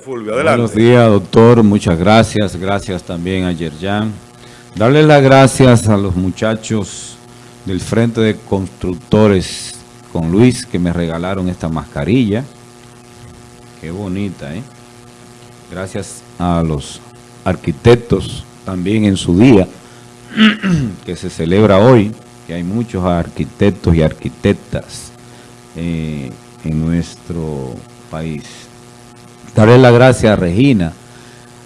Buenos días, doctor. Muchas gracias. Gracias también a Yerjan. Darle las gracias a los muchachos del Frente de Constructores con Luis que me regalaron esta mascarilla. Qué bonita, ¿eh? Gracias a los arquitectos también en su día que se celebra hoy, que hay muchos arquitectos y arquitectas eh, en nuestro país. Darle la gracias a Regina,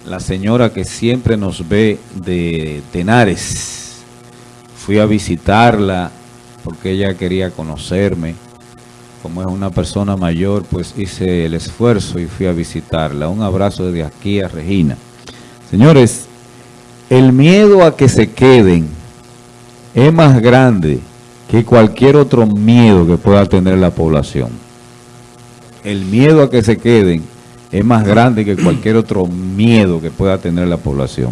la señora que siempre nos ve de Tenares. Fui a visitarla porque ella quería conocerme. Como es una persona mayor, pues hice el esfuerzo y fui a visitarla. Un abrazo desde aquí a Regina. Señores, el miedo a que se queden es más grande que cualquier otro miedo que pueda tener la población. El miedo a que se queden es más grande que cualquier otro miedo que pueda tener la población.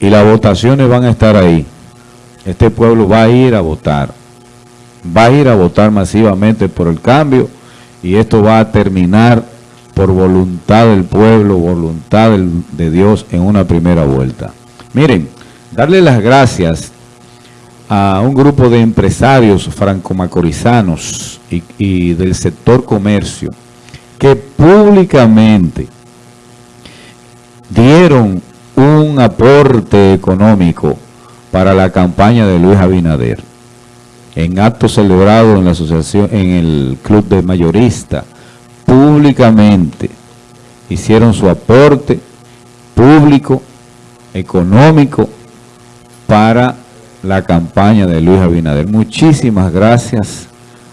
Y las votaciones van a estar ahí. Este pueblo va a ir a votar. Va a ir a votar masivamente por el cambio y esto va a terminar por voluntad del pueblo, voluntad de Dios en una primera vuelta. Miren, darle las gracias a un grupo de empresarios franco-macorizanos y, del sector comercio que públicamente dieron un aporte económico para la campaña de Luis Abinader. En acto celebrado en la asociación, en el club de mayorista, públicamente hicieron su aporte público, económico, para la campaña de Luis Abinader. Muchísimas gracias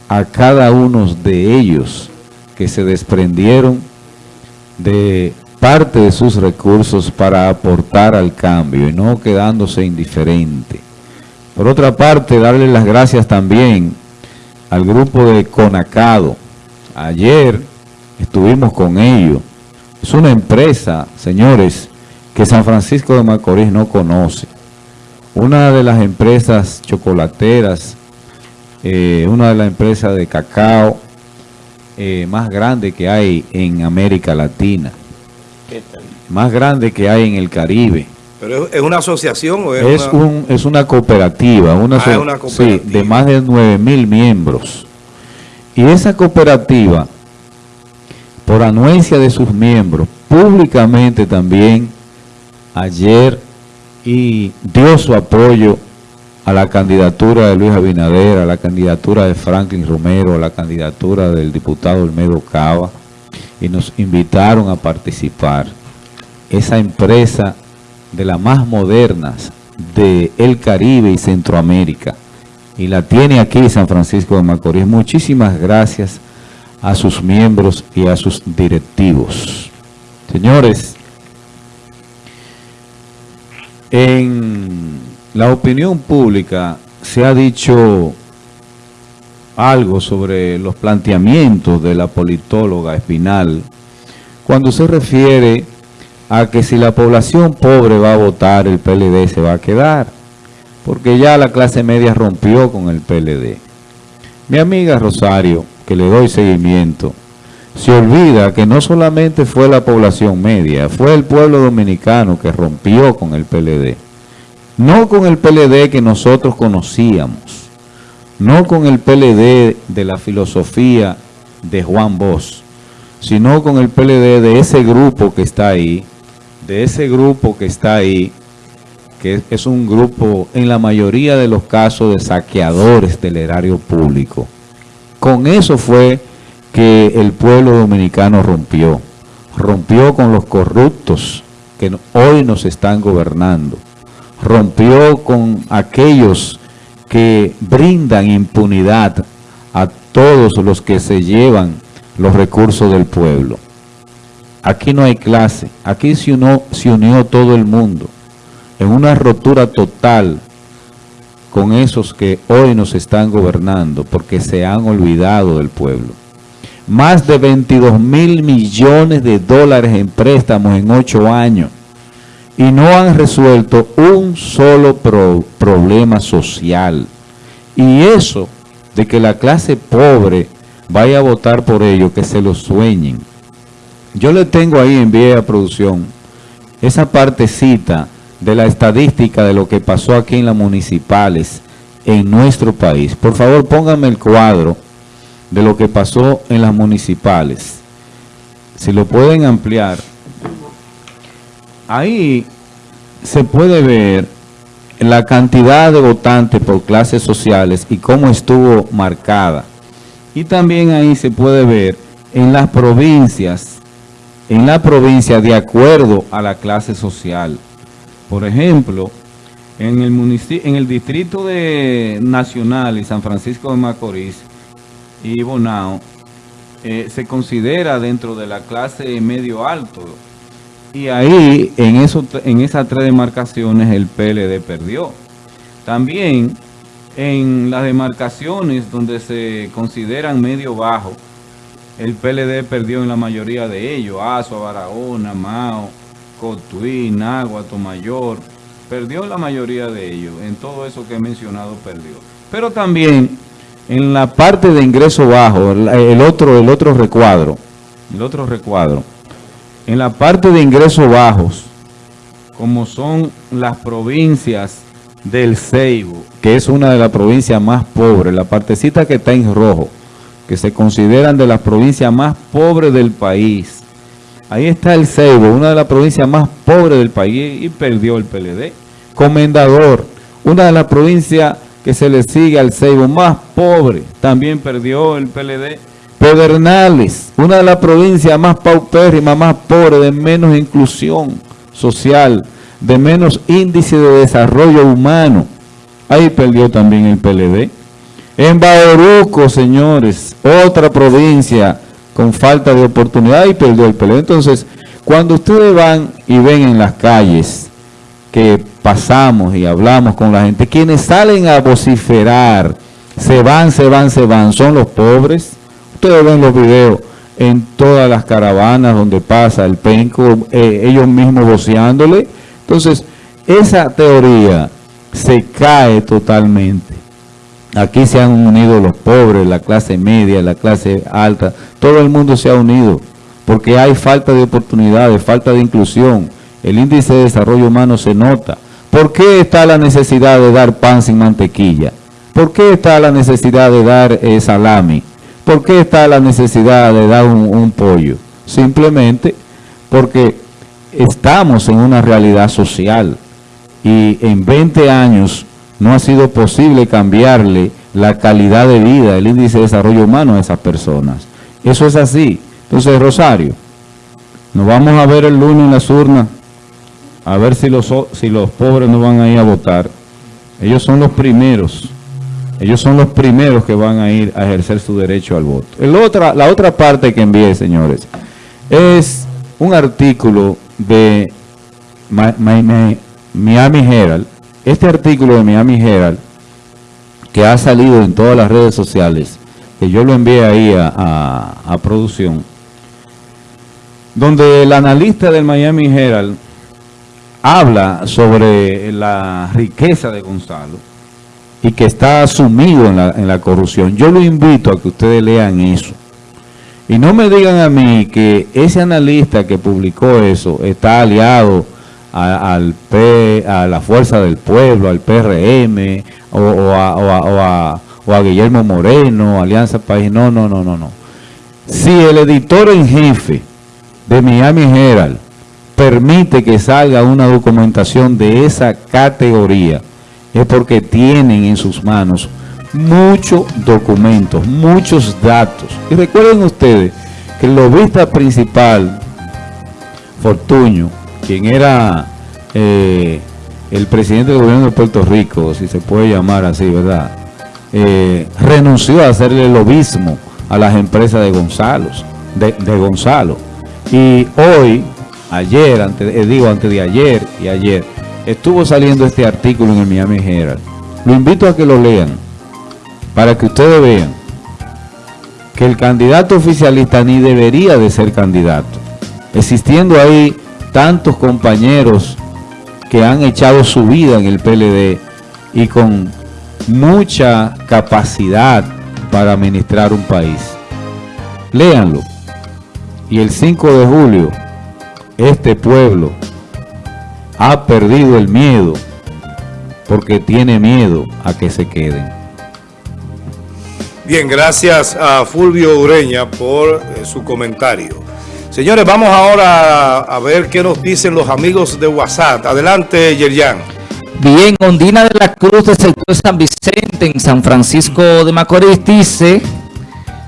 a cada uno de ellos que se desprendieron de parte de sus recursos para aportar al cambio y no quedándose indiferente. Por otra parte, darle las gracias también al grupo de Conacado. Ayer estuvimos con ellos. Es una empresa, señores, que San Francisco de Macorís no conoce. Una de las empresas chocolateras, eh, una de las empresas de cacao, eh, más grande que hay en América Latina. Más grande que hay en el Caribe. ¿Pero es una asociación o es, una... Un, es una cooperativa, una, ah, una cooperativa. Sí, de más de 9 mil miembros. Y esa cooperativa, por anuencia de sus miembros, públicamente también ayer y dio su apoyo a la candidatura de Luis Abinader, a la candidatura de Franklin Romero, a la candidatura del diputado Olmedo Cava, y nos invitaron a participar. Esa empresa de las más modernas de el Caribe y Centroamérica, y la tiene aquí San Francisco de Macorís. Muchísimas gracias a sus miembros y a sus directivos. Señores, en la opinión pública se ha dicho algo sobre los planteamientos de la politóloga Espinal cuando se refiere a que si la población pobre va a votar, el PLD se va a quedar, porque ya la clase media rompió con el PLD. Mi amiga Rosario, que le doy seguimiento, se olvida que no solamente fue la población media, fue el pueblo dominicano que rompió con el PLD no con el PLD que nosotros conocíamos, no con el PLD de la filosofía de Juan Bosch, sino con el PLD de ese grupo que está ahí, de ese grupo que está ahí, que es un grupo en la mayoría de los casos de saqueadores del erario público. Con eso fue que el pueblo dominicano rompió, rompió con los corruptos que hoy nos están gobernando rompió con aquellos que brindan impunidad a todos los que se llevan los recursos del pueblo. Aquí no hay clase, aquí se unió, se unió todo el mundo en una rotura total con esos que hoy nos están gobernando porque se han olvidado del pueblo. Más de 22 mil millones de dólares en préstamos en ocho años y no han resuelto un solo problema social. Y eso de que la clase pobre vaya a votar por ello, que se lo sueñen. Yo le tengo ahí en vía producción esa partecita de la estadística de lo que pasó aquí en las municipales en nuestro país. Por favor, pónganme el cuadro de lo que pasó en las municipales. Si lo pueden ampliar. Ahí se puede ver la cantidad de votantes por clases sociales y cómo estuvo marcada. Y también ahí se puede ver en las provincias, en la provincia de acuerdo a la clase social. Por ejemplo, en el, en el distrito de Nacional y San Francisco de Macorís y Bonao, eh, se considera dentro de la clase medio alto, y ahí, en, eso, en esas tres demarcaciones, el PLD perdió. También en las demarcaciones donde se consideran medio bajo, el PLD perdió en la mayoría de ellos. Azua, Barahona, Mao, Cotuí, Nagua, Tomayor. Perdió la mayoría de ellos. En todo eso que he mencionado, perdió. Pero también en la parte de ingreso bajo, el otro, el otro recuadro, el otro recuadro, en la parte de ingresos bajos, como son las provincias del Ceibo, que es una de las provincias más pobres, la partecita que está en rojo, que se consideran de las provincias más pobres del país. Ahí está el Ceibo, una de las provincias más pobres del país y perdió el PLD. Comendador, una de las provincias que se le sigue al Ceibo más pobre, también perdió el PLD. Pedernales, una de las provincias más paupérrimas, más pobres, de menos inclusión social, de menos índice de desarrollo humano. Ahí perdió también el PLD. En Bauruco, señores, otra provincia con falta de oportunidad y perdió el PLD. Entonces, cuando ustedes van y ven en las calles que pasamos y hablamos con la gente, quienes salen a vociferar, se van, se van, se van, son los pobres, Ustedes ven los videos en todas las caravanas donde pasa el penco, eh, ellos mismos voceándole. Entonces, esa teoría se cae totalmente. Aquí se han unido los pobres, la clase media, la clase alta, todo el mundo se ha unido porque hay falta de oportunidades, falta de inclusión. El índice de desarrollo humano se nota. ¿Por qué está la necesidad de dar pan sin mantequilla? ¿Por qué está la necesidad de dar eh, salami? ¿Por qué está la necesidad de dar un, pollo? Simplemente porque estamos en una realidad social y en 20 años no ha sido posible cambiarle la calidad de vida, el índice de desarrollo humano a esas personas. Eso es así. Entonces, Rosario, nos vamos a ver el lunes en las urnas, a ver si los, si los pobres no van a ir a votar. Ellos son los primeros ellos son los primeros que van a ir a ejercer su derecho al voto. La otra parte que envié, señores, es un artículo de Miami Herald. Este artículo de Miami Herald, que ha salido en todas las redes sociales, que yo lo envié ahí a producción, donde el analista del Miami Herald habla sobre la riqueza de Gonzalo y que está sumido en la, en la corrupción. Yo lo invito a que ustedes lean eso. Y no me digan a mí que ese analista que publicó eso está aliado a, al P, a la Fuerza del Pueblo, al PRM, o, a, o a, Guillermo Moreno, Alianza País. No, no, no, no, no. Si el editor en jefe de Miami Herald permite que salga una documentación de esa categoría, es porque tienen en sus manos muchos documentos, muchos datos. Y recuerden ustedes que el lobista principal, Fortuño, quien era eh, el presidente del gobierno de Puerto Rico, si se puede llamar así, ¿verdad? Eh, renunció a hacerle el lobismo a las empresas de Gonzalo, de, Gonzalo. Y hoy, ayer, antes, eh, digo antes de ayer y ayer, estuvo saliendo este artículo en el Miami Herald. Lo invito a que lo lean, para que ustedes vean que el candidato oficialista ni debería de ser candidato. Existiendo ahí tantos compañeros que han echado su vida en el PLD y con mucha capacidad para administrar un país. Léanlo. Y el 5 de julio, este pueblo ha perdido el miedo porque tiene miedo a que se queden. Bien, gracias a Fulvio Ureña por eh, su comentario. Señores, vamos ahora a, ver qué nos dicen los amigos de WhatsApp. Adelante, Yerian. Bien, Ondina de la Cruz del sector San Vicente en San Francisco de Macorís dice